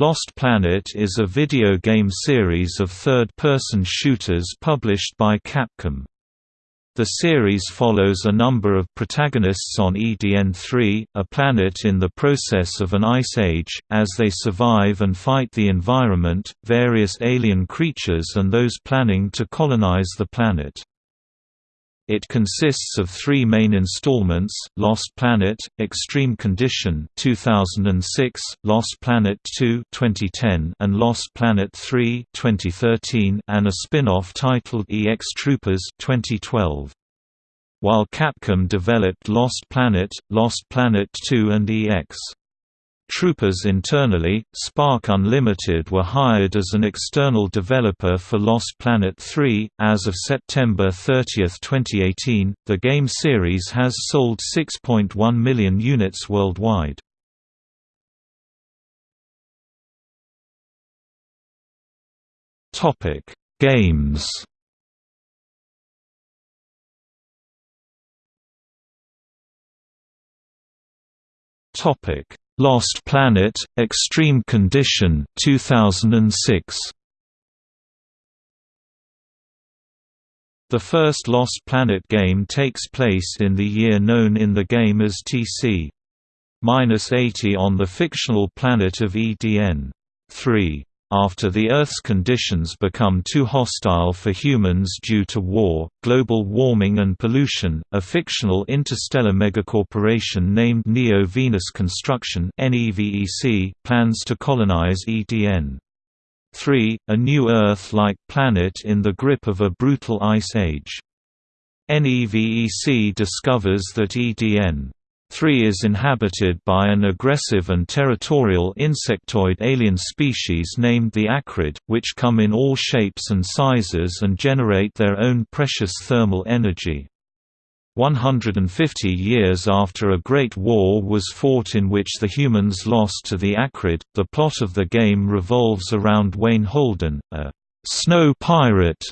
Lost Planet is a video game series of third-person shooters published by Capcom. The series follows a number of protagonists on EDN-3, a planet in the process of an ice age, as they survive and fight the environment, various alien creatures and those planning to colonize the planet. It consists of three main installments, Lost Planet, Extreme Condition 2006, Lost Planet 2 2010, and Lost Planet 3 2013, and a spin-off titled EX Troopers 2012. While Capcom developed Lost Planet, Lost Planet 2 and EX Troopers internally, Spark Unlimited were hired as an external developer for Lost Planet 3. As of September 30, 2018, the game series has sold 6.1 million units worldwide. Topic: Games. Topic: Lost Planet: Extreme Condition 2006. The first Lost Planet game takes place in the year known in the game as TC-80 on the fictional planet of EDN. 3. After the Earth's conditions become too hostile for humans due to war, global warming and pollution, a fictional interstellar megacorporation named Neo-Venus Construction plans to colonize EDN. 3. A new Earth-like planet in the grip of a brutal ice age. NEVEC discovers that EDN 3 is inhabited by an aggressive and territorial insectoid alien species named the Akrid, which come in all shapes and sizes and generate their own precious thermal energy. 150 years after a great war was fought in which the humans lost to the Akrid, the plot of the game revolves around Wayne Holden, a snow pirate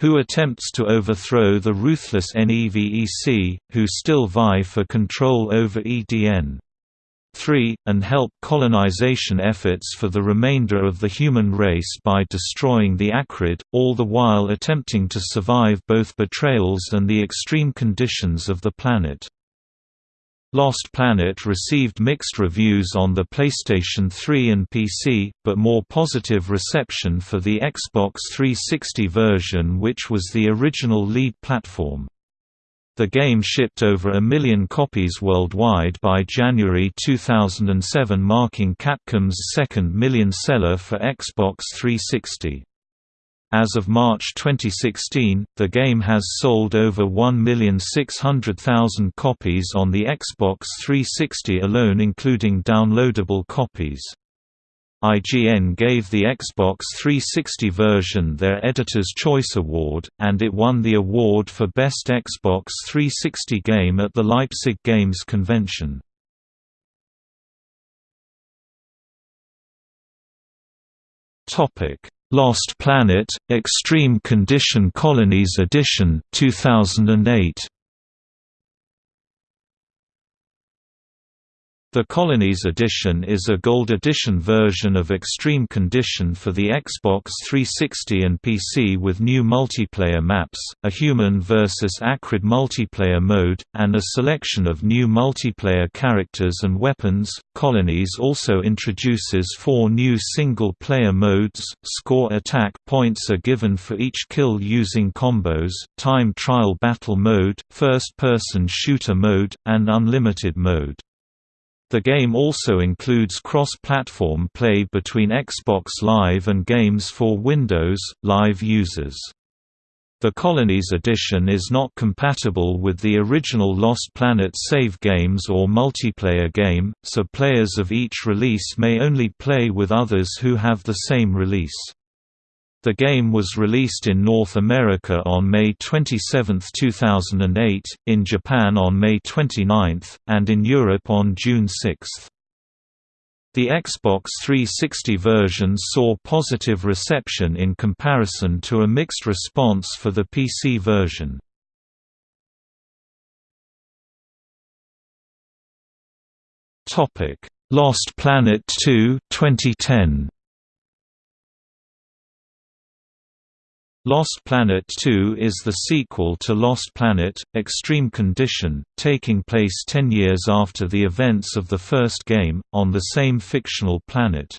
who attempts to overthrow the ruthless NEVEC, who still vie for control over EDN. 3, and help colonization efforts for the remainder of the human race by destroying the Akrid, all the while attempting to survive both betrayals and the extreme conditions of the planet. Lost Planet received mixed reviews on the PlayStation 3 and PC, but more positive reception for the Xbox 360 version which was the original lead platform. The game shipped over a million copies worldwide by January 2007 marking Capcom's second million seller for Xbox 360. As of March 2016, the game has sold over 1,600,000 copies on the Xbox 360 alone including downloadable copies. IGN gave the Xbox 360 version their Editor's Choice Award, and it won the award for Best Xbox 360 Game at the Leipzig Games Convention. Lost Planet: Extreme Condition Colonies Edition 2008 The Colonies Edition is a Gold Edition version of Extreme Condition for the Xbox 360 and PC with new multiplayer maps, a human versus Akrid multiplayer mode, and a selection of new multiplayer characters and weapons. Colonies also introduces four new single player modes score attack points are given for each kill using combos, time trial battle mode, first person shooter mode, and unlimited mode. The game also includes cross-platform play between Xbox Live and games for Windows, Live users. The Colonies edition is not compatible with the original Lost Planet save games or multiplayer game, so players of each release may only play with others who have the same release. The game was released in North America on May 27, 2008, in Japan on May 29, and in Europe on June 6. The Xbox 360 version saw positive reception in comparison to a mixed response for the PC version. Lost Planet 2 2010 Lost Planet 2 is the sequel to Lost Planet, Extreme Condition, taking place ten years after the events of the first game, on the same fictional planet.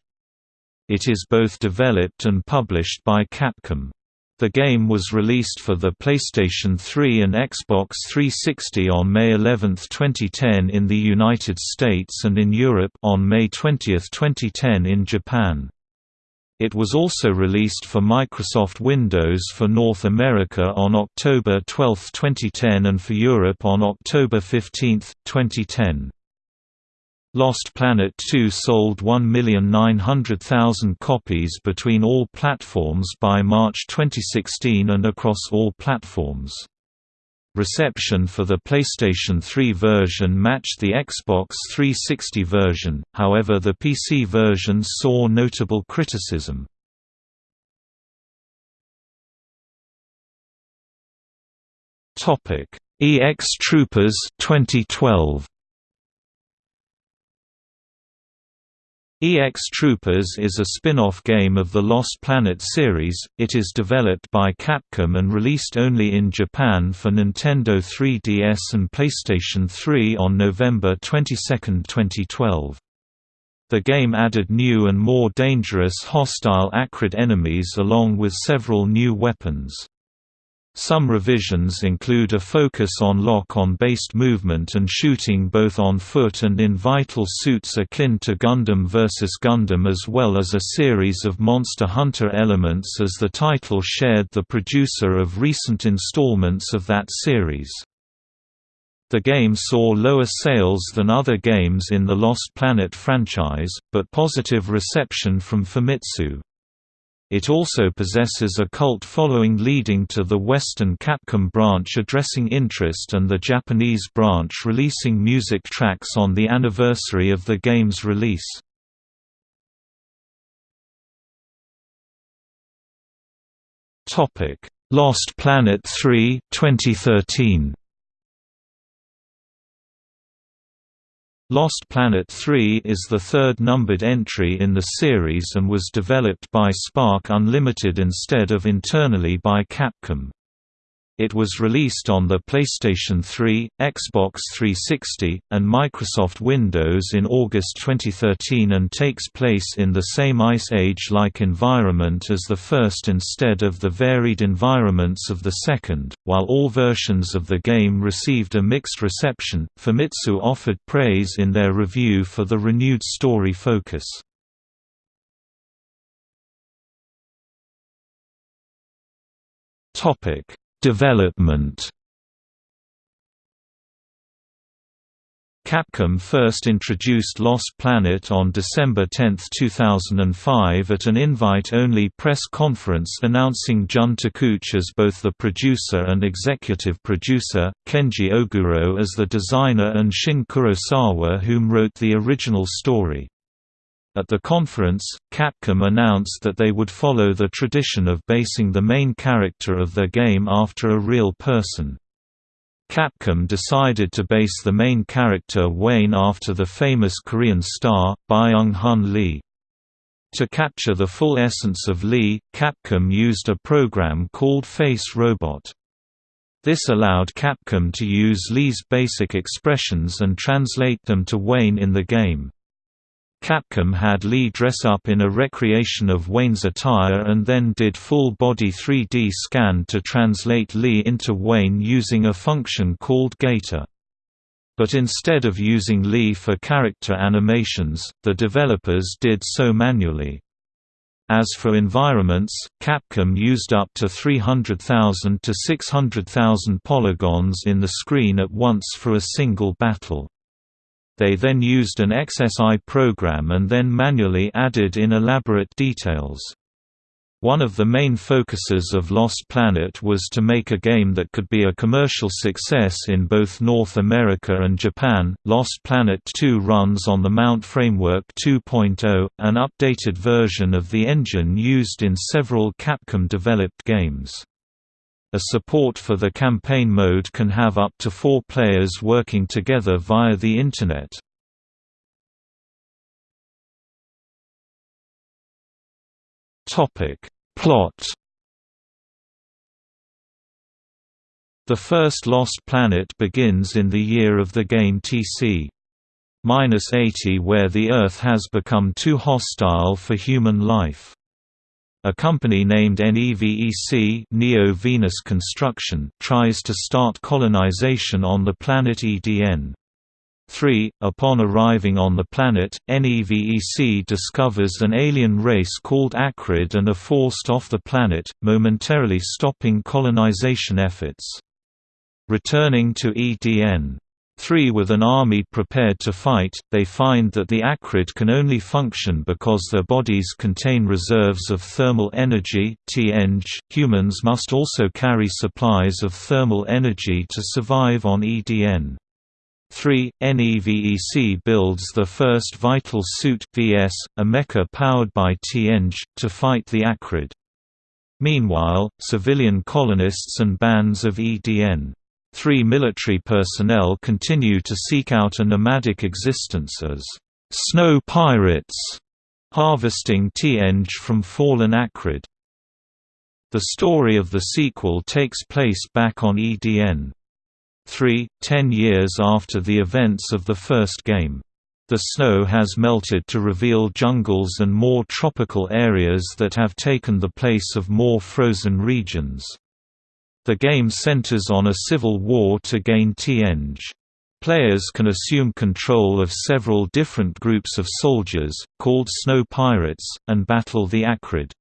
It is both developed and published by Capcom. The game was released for the PlayStation 3 and Xbox 360 on May 11, 2010 in the United States and in Europe on May 20, 2010 in Japan. It was also released for Microsoft Windows for North America on October 12, 2010 and for Europe on October 15, 2010. Lost Planet 2 sold 1,900,000 copies between all platforms by March 2016 and across all platforms. Reception for the PlayStation 3 version matched the Xbox 360 version, however the PC version saw notable criticism. EX Troopers 2012 EX Troopers is a spin-off game of the Lost Planet series, it is developed by Capcom and released only in Japan for Nintendo 3DS and PlayStation 3 on November 22, 2012. The game added new and more dangerous hostile Akrid enemies along with several new weapons. Some revisions include a focus on lock-on based movement and shooting both on foot and in vital suits akin to Gundam vs. Gundam as well as a series of Monster Hunter elements as the title shared the producer of recent installments of that series. The game saw lower sales than other games in the Lost Planet franchise, but positive reception from Famitsu. It also possesses a cult following leading to the Western Capcom branch addressing interest and the Japanese branch releasing music tracks on the anniversary of the game's release. Lost Planet 3 2013 Lost Planet 3 is the third numbered entry in the series and was developed by Spark Unlimited instead of internally by Capcom. It was released on the PlayStation 3, Xbox 360, and Microsoft Windows in August 2013 and takes place in the same Ice Age-like environment as the first instead of the varied environments of the second. While all versions of the game received a mixed reception, Famitsu offered praise in their review for the renewed story focus. Topic Development Capcom first introduced Lost Planet on December 10, 2005 at an invite-only press conference announcing Jun Takeuchi as both the producer and executive producer, Kenji Oguro as the designer and Shin Kurosawa whom wrote the original story. At the conference, Capcom announced that they would follow the tradition of basing the main character of their game after a real person. Capcom decided to base the main character Wayne after the famous Korean star, Byung-hun Lee. To capture the full essence of Lee, Capcom used a program called Face Robot. This allowed Capcom to use Lee's basic expressions and translate them to Wayne in the game. Capcom had Lee dress up in a recreation of Wayne's attire and then did full-body 3D scan to translate Lee into Wayne using a function called Gator. But instead of using Lee for character animations, the developers did so manually. As for environments, Capcom used up to 300,000 to 600,000 polygons in the screen at once for a single battle. They then used an XSI program and then manually added in elaborate details. One of the main focuses of Lost Planet was to make a game that could be a commercial success in both North America and Japan. Lost Planet 2 runs on the MT Framework 2.0, an updated version of the engine used in several Capcom developed games. A support for the campaign mode can have up to four players working together via the Internet. Plot The first Lost Planet begins in the year of the game TC. Minus 80 where the Earth has become too hostile for human life. A company named NEVEC Neo Venus Construction tries to start colonization on the planet EDN. 3. Upon arriving on the planet, NEVEC discovers an alien race called Akrid and are forced off the planet, momentarily stopping colonization efforts. Returning to EDN. 3 With an army prepared to fight, they find that the Akrid can only function because their bodies contain reserves of thermal energy TNG. Humans must also carry supplies of thermal energy to survive on EDN. 3. NEVEC builds the first Vital Suit VS, a mecha powered by TNG, to fight the Akrid. Meanwhile, civilian colonists and bands of EDN Three military personnel continue to seek out a nomadic existence as snow pirates, harvesting TNG from fallen Akrid. The story of the sequel takes place back on EDN. 3, ten years after the events of the first game. The snow has melted to reveal jungles and more tropical areas that have taken the place of more frozen regions. The game centers on a civil war to gain TNG. Players can assume control of several different groups of soldiers, called Snow Pirates, and battle the Akrid.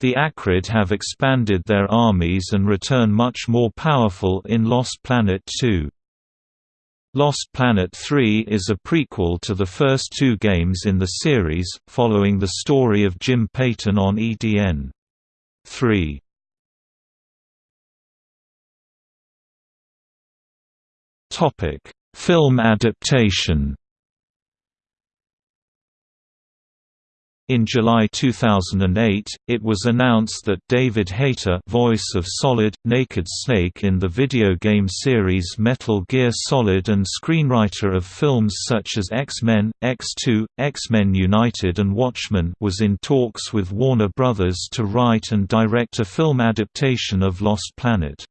The Akrid have expanded their armies and return much more powerful in Lost Planet 2. Lost Planet 3 is a prequel to the first two games in the series, following the story of Jim Peyton on EDN. 3 Topic: Film adaptation. In July 2008, it was announced that David Hayter voice of Solid, Naked Snake in the video game series Metal Gear Solid and screenwriter of films such as X-Men, X2, X-Men United and Watchmen was in talks with Warner Bros. to write and direct a film adaptation of Lost Planet.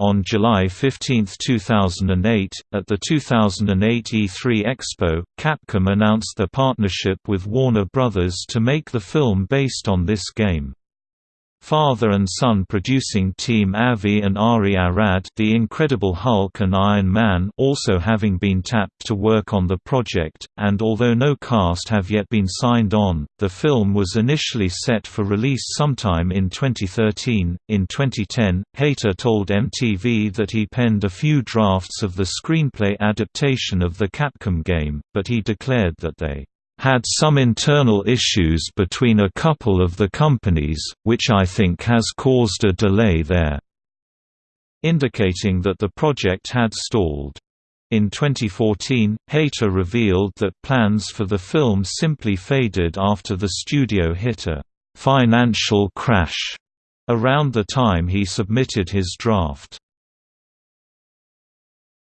On July 15, 2008, at the 2008 E3 Expo, Capcom announced their partnership with Warner Bros. to make the film based on this game. Father and son producing team Avi and Ari Arad The Incredible Hulk and Iron Man also having been tapped to work on the project, and although no cast have yet been signed on, the film was initially set for release sometime in 2013. In 2010, Hayter told MTV that he penned a few drafts of the screenplay adaptation of the Capcom game, but he declared that they had some internal issues between a couple of the companies, which I think has caused a delay there", indicating that the project had stalled. In 2014, Hayter revealed that plans for the film simply faded after the studio hit a «financial crash» around the time he submitted his draft.